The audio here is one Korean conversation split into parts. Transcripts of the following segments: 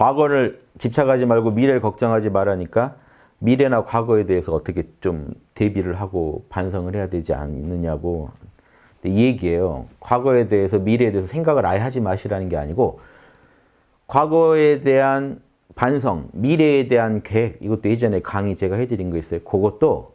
과거를 집착하지 말고 미래를 걱정하지 말라니까 미래나 과거에 대해서 어떻게 좀 대비를 하고 반성을 해야 되지 않느냐고 이 얘기예요. 과거에 대해서 미래에 대해서 생각을 아예 하지 마시라는 게 아니고 과거에 대한 반성, 미래에 대한 계획 이것도 예전에 강의 제가 해드린 거 있어요. 그것도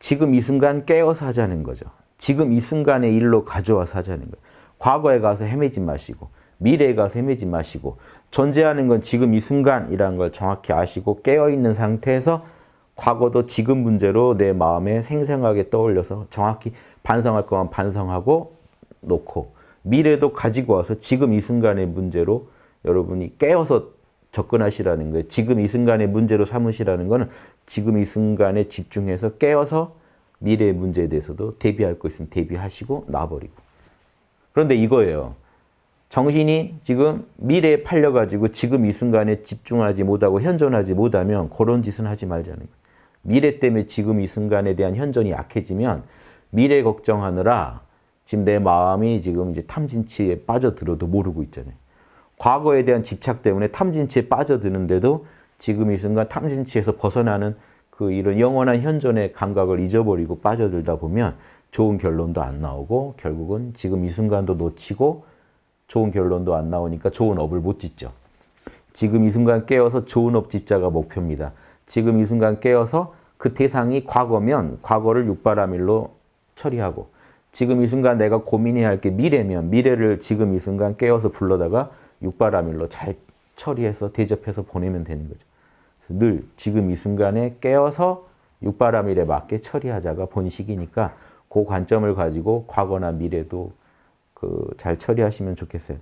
지금 이 순간 깨어서 하자는 거죠. 지금 이 순간의 일로 가져와서 하자는 거예요. 과거에 가서 헤매지 마시고 미래에 가서 헤매지 마시고 존재하는 건 지금 이 순간이라는 걸 정확히 아시고 깨어있는 상태에서 과거도 지금 문제로 내 마음에 생생하게 떠올려서 정확히 반성할 거면 반성하고 놓고 미래도 가지고 와서 지금 이 순간의 문제로 여러분이 깨어서 접근하시라는 거예요. 지금 이 순간의 문제로 삼으시라는 거는 지금 이 순간에 집중해서 깨어서 미래의 문제에 대해서도 대비할 거 있으면 대비하시고 놔버리고. 그런데 이거예요. 정신이 지금 미래에 팔려가지고 지금 이 순간에 집중하지 못하고 현존하지 못하면 그런 짓은 하지 말자는 거예요. 미래 때문에 지금 이 순간에 대한 현존이 약해지면 미래 걱정하느라 지금 내 마음이 지금 이제 탐진치에 빠져들어도 모르고 있잖아요. 과거에 대한 집착 때문에 탐진치에 빠져드는데도 지금 이 순간 탐진치에서 벗어나는 그 이런 영원한 현존의 감각을 잊어버리고 빠져들다 보면 좋은 결론도 안 나오고 결국은 지금 이 순간도 놓치고 좋은 결론도 안 나오니까 좋은 업을 못 짓죠. 지금 이 순간 깨어서 좋은 업 짓자가 목표입니다. 지금 이 순간 깨어서 그 대상이 과거면 과거를 육바라밀로 처리하고 지금 이 순간 내가 고민해야 할 게 미래면 미래를 지금 이 순간 깨어서 불러다가 육바라밀로 잘 처리해서 대접해서 보내면 되는 거죠. 늘 지금 이 순간에 깨어서 육바라밀에 맞게 처리하자가 본식이니까 그 관점을 가지고 과거나 미래도 그 잘 처리하시면 좋겠어요.